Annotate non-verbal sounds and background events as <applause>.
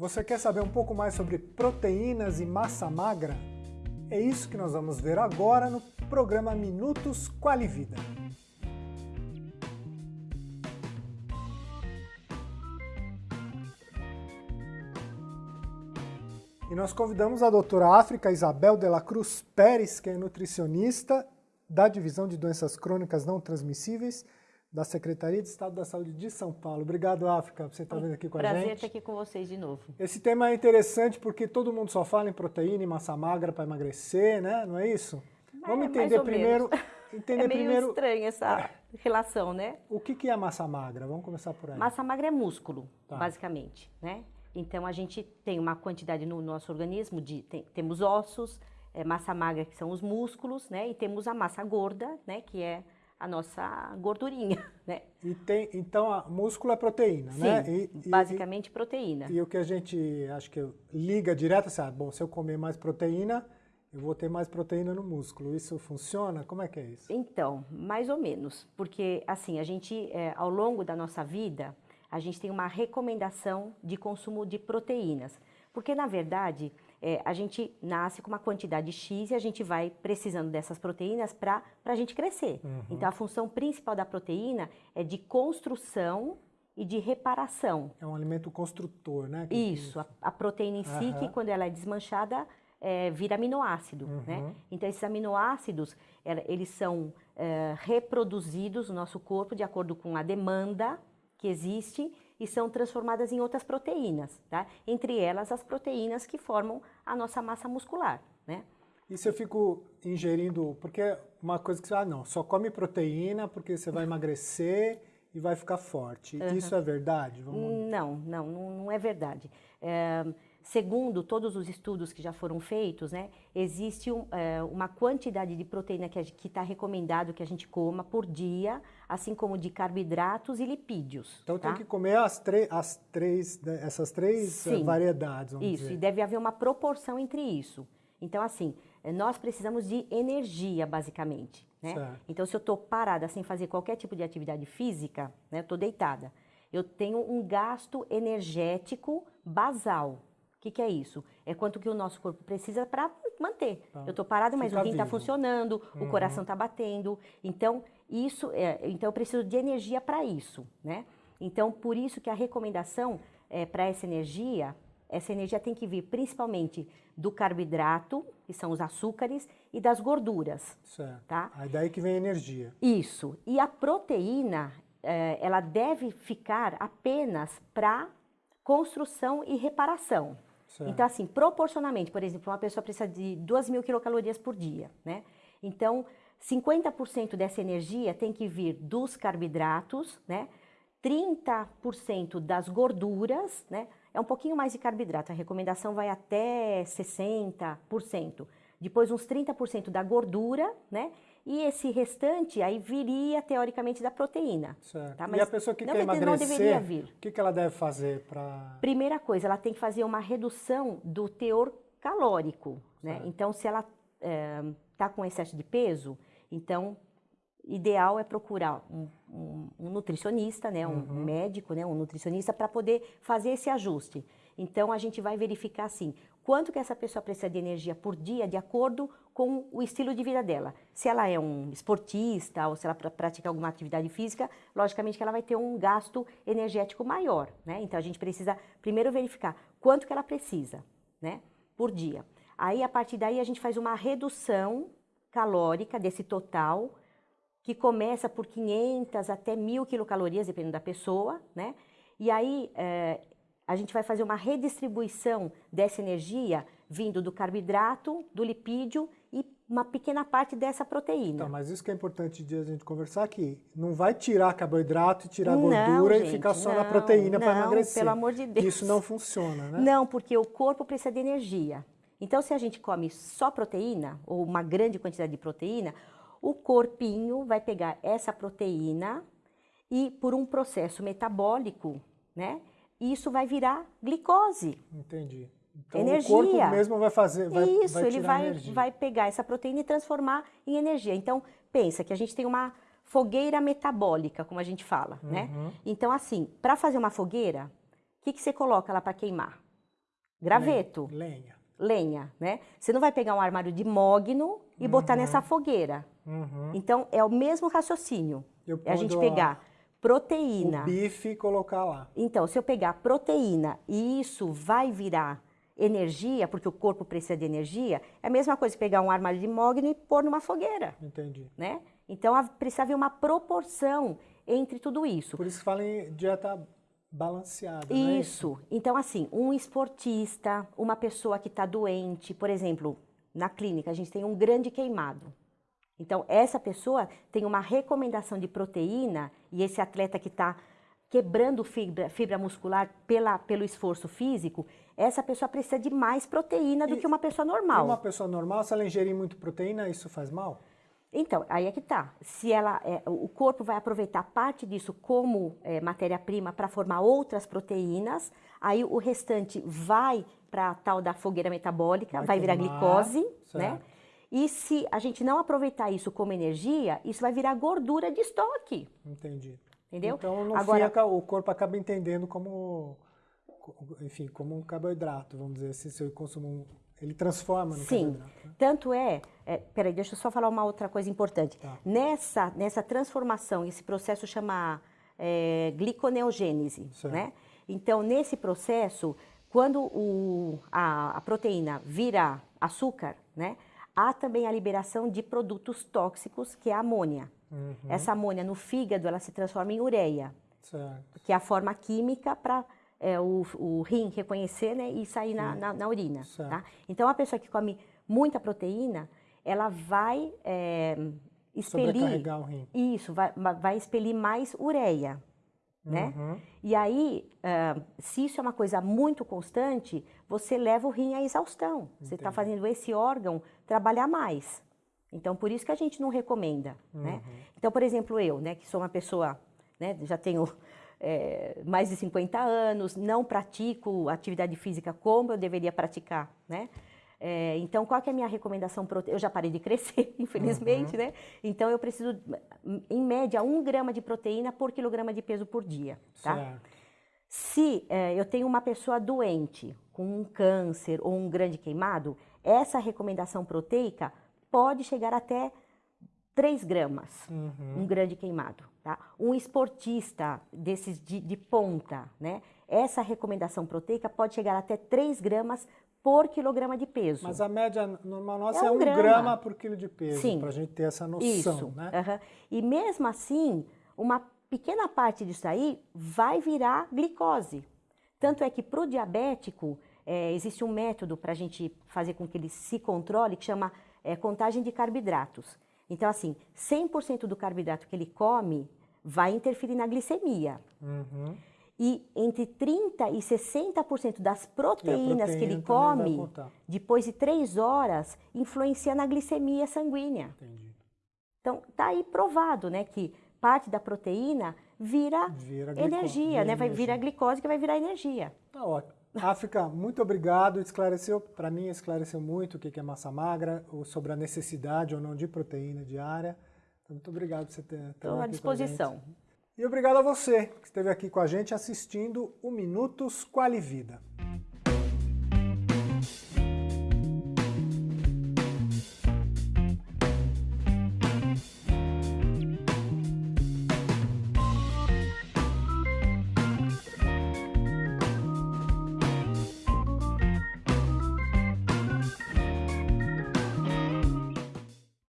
Você quer saber um pouco mais sobre proteínas e massa magra? É isso que nós vamos ver agora no programa Minutos Qualivida. E nós convidamos a doutora África Isabel de la Cruz Pérez, que é nutricionista da Divisão de Doenças Crônicas Não Transmissíveis da Secretaria de Estado da Saúde de São Paulo. Obrigado, África, por você estar vindo aqui com Prazer a gente. Prazer estar aqui com vocês de novo. Esse tema é interessante porque todo mundo só fala em proteína e massa magra para emagrecer, né? Não é isso? É, Vamos entender primeiro... Entender <laughs> é meio primeiro... estranha essa é. relação, né? O que, que é massa magra? Vamos começar por aí. Massa magra é músculo, tá. basicamente, né? Então, a gente tem uma quantidade no nosso organismo de... Tem, temos ossos, é, massa magra, que são os músculos, né? E temos a massa gorda, né? Que é a nossa gordurinha, <laughs> né? E tem, então, a músculo é proteína, Sim, né? E, basicamente e, proteína. E o que a gente, acho que liga direto, assim, ah, bom, se eu comer mais proteína, eu vou ter mais proteína no músculo. Isso funciona? Como é que é isso? Então, mais ou menos, porque assim, a gente, é, ao longo da nossa vida, a gente tem uma recomendação de consumo de proteínas. Porque, na verdade, é, a gente nasce com uma quantidade X e a gente vai precisando dessas proteínas para a gente crescer. Uhum. Então, a função principal da proteína é de construção e de reparação. É um alimento construtor, né? Isso, a, a, proteína em si, uhum. que quando ela é desmanchada, é, vira aminoácido, uhum. né? Então, esses aminoácidos, eles são é, reproduzidos no nosso corpo de acordo com a demanda que existe e são transformadas em outras proteínas, tá? Entre elas as proteínas que formam a nossa massa muscular, né? E se eu fico ingerindo, porque uma coisa que você, ah não, só come proteína porque você vai emagrecer e vai ficar forte. Uhum. Isso é verdade? Vamos... Não, não, não é verdade. É, segundo todos os estudos que já foram feitos, né, existe um, é, uma quantidade de proteína que está recomendado que a gente coma por dia, assim como de carboidratos e lipídios. Então tá? tem que comer as, as três, né, essas três eh, Sim, variedades, Isso, dizer. e deve haver uma proporção entre isso. Então, assim, eh, nós precisamos de energia, basicamente. Né? Então, se eu estou parada sem fazer qualquer tipo de atividade física, né, eu estou deitada, eu tenho um gasto energético basal. O que, que, é isso? É quanto que o nosso corpo precisa para manter. Tá. Eu estou parada, mas o rim está funcionando, uhum. o coração está batendo. Então, isso é, então eu preciso de energia para isso, né? Então, por isso que a recomendação é, para essa energia, essa energia tem que vir principalmente do carboidrato, que são os açúcares, e das gorduras. Certo. Tá? Aí daí que vem a energia. Isso. E a proteína, é, ela deve ficar apenas para construção e reparação. Certo. Então, assim, proporcionalmente, por exemplo, uma pessoa precisa de 2 mil quilocalorias por dia, né? Então, 50% dessa energia tem que vir dos carboidratos, né? 30% das gorduras, né? É um pouquinho mais de carboidrato, a recomendação vai até 60%. Depois uns 30% da gordura, né? E esse restante aí viria, teoricamente, da proteína. Certo. Tá? e a pessoa que não, quer emagrecer, não deveria vir. o que, que ela deve fazer para... Primeira coisa, ela tem que fazer uma redução do teor calórico. Né? Então, se ela está é, com excesso de peso, então, ideal é procurar um, um, um nutricionista, né? um uhum. médico, né? um nutricionista, para poder fazer esse ajuste. Então, a gente vai verificar, assim, quanto que essa pessoa precisa de energia por dia de acordo com o estilo de vida dela. Se ela é um esportista ou se ela pratica alguma atividade física, logicamente que ela vai ter um gasto energético maior, né? Então a gente precisa primeiro verificar quanto que ela precisa, né, por dia. Aí a partir daí a gente faz uma redução calórica desse total que começa por 500 até 1.000 quilocalorias, dependendo da pessoa, né? E aí é, a gente vai fazer uma redistribuição dessa energia vindo do carboidrato, do lipídio e uma pequena parte dessa proteína. Tá, mas isso que é importante de a gente conversar aqui. Não vai tirar carboidrato e tirar não, gordura gente, e ficar só não, na proteína para emagrecer. pelo amor de Deus. Isso não funciona, né? Não, porque o corpo precisa de energia. Então, se a gente come só proteína, ou uma grande quantidade de proteína, o corpinho vai pegar essa proteína e, por um processo metabólico, né, isso vai virar glicose. Entendi. Então energia. o corpo mesmo vai fazer, vai, Isso, vai ele vai, energia. vai pegar essa proteína e transformar em energia. Então, pensa que a gente tem uma fogueira metabólica, como a gente fala, né? uhum. né? Então, assim, para fazer uma fogueira, o que, que você coloca lá para queimar? Graveto. Lenha. Lenha, né? Você não vai pegar um armário de mogno e uhum. botar nessa fogueira. Uhum. Então, é o mesmo raciocínio. É a gente pegar proteína. O bife e colocar lá. Então, se eu pegar proteína e isso vai virar energia, porque o corpo precisa de energia, é a mesma coisa que pegar um armário de mogno e pôr numa fogueira. Entendi. Né? Então, precisa haver uma proporção entre tudo isso. Por isso que fala em dieta balanceada, isso. Né? isso. Então, assim, um esportista, uma pessoa que está doente, por exemplo, na clínica a gente tem um grande queimado. Então, essa pessoa tem uma recomendação de proteína e esse atleta que está quebrando fibra, fibra muscular pela, pelo esforço físico, essa pessoa precisa de mais proteína do e, que uma pessoa normal. uma pessoa normal, se ela ingerir muito proteína, isso faz mal? Então, aí é que tá. Se ela, é, o corpo vai aproveitar parte disso como é, matéria-prima para formar outras proteínas, aí o restante vai para a tal da fogueira metabólica, vai, vai virar glicose, certo. né? E se a gente não aproveitar isso como energia, isso vai virar gordura de estoque. Entendi. Entendeu? Então, no Agora, fim, o corpo acaba entendendo como, enfim, como um carboidrato, vamos dizer, se eu consumo ele transforma no Sim. carboidrato. Né? Tanto é, é, peraí, deixa eu só falar uma outra coisa importante. Tá. Nessa, nessa transformação, esse processo chama é, gliconeogênese, certo. né? Então, nesse processo, quando o, a, a proteína vira açúcar, né? Há também a liberação de produtos tóxicos, que é a amônia. Uhum. Essa amônia no fígado, ela se transforma em ureia, certo. que é a forma química para é, o, o, rim reconhecer né, e sair na, na, na, urina. Tá? Então, a pessoa que come muita proteína, ela vai é, expelir... o rim. Isso, vai, vai expelir mais ureia. Né? Uhum. E aí, uh, se isso é uma coisa muito constante, você leva o rim à exaustão. Entendi. Você está fazendo esse órgão trabalhar mais. Então, por isso que a gente não recomenda, né? uhum. né? Então, por exemplo, eu, né, que sou uma pessoa, né, já tenho <laughs> é, mais de 50 anos, não pratico atividade física como eu deveria praticar, né? É, então, qual que é a minha recomendação? Eu já parei de crescer, <laughs> infelizmente, uhum. né? Então, eu preciso, em média, um grama de proteína por quilograma de peso por dia, tá? Certo. Se é, eu tenho uma pessoa doente, com um câncer ou um grande queimado, essa recomendação proteica pode chegar até 3 gramas, uhum. um grande queimado. Tá? Um esportista desses de, de, ponta, né? essa recomendação proteica pode chegar até 3 gramas por quilograma de peso. Mas a média normal nossa é, é um, grama. grama. por quilo de peso, para a gente ter essa noção. Isso. Né? Uhum. E mesmo assim, uma pequena parte disso aí vai virar glicose. Tanto é que para o diabético, é, existe um método para a gente fazer com que ele se controle, que chama é, contagem de carboidratos. Então, assim, 100% do carboidrato que ele come vai interferir na glicemia. Uhum. E entre 30% e 60% das proteínas que ele come, depois de 3 horas, influencia na glicemia sanguínea. Entendi. Então, tá aí provado, né, que parte da proteína vira, vira energia, né? Vai virar glicose que vai virar energia. Tá ótimo. África, muito obrigado. Esclareceu, para mim, esclareceu muito o que é massa magra, ou sobre a necessidade ou não de proteína diária. Então, muito obrigado por você ter Estou à disposição. E obrigado a você que esteve aqui com a gente assistindo o Minutos Quali Vida.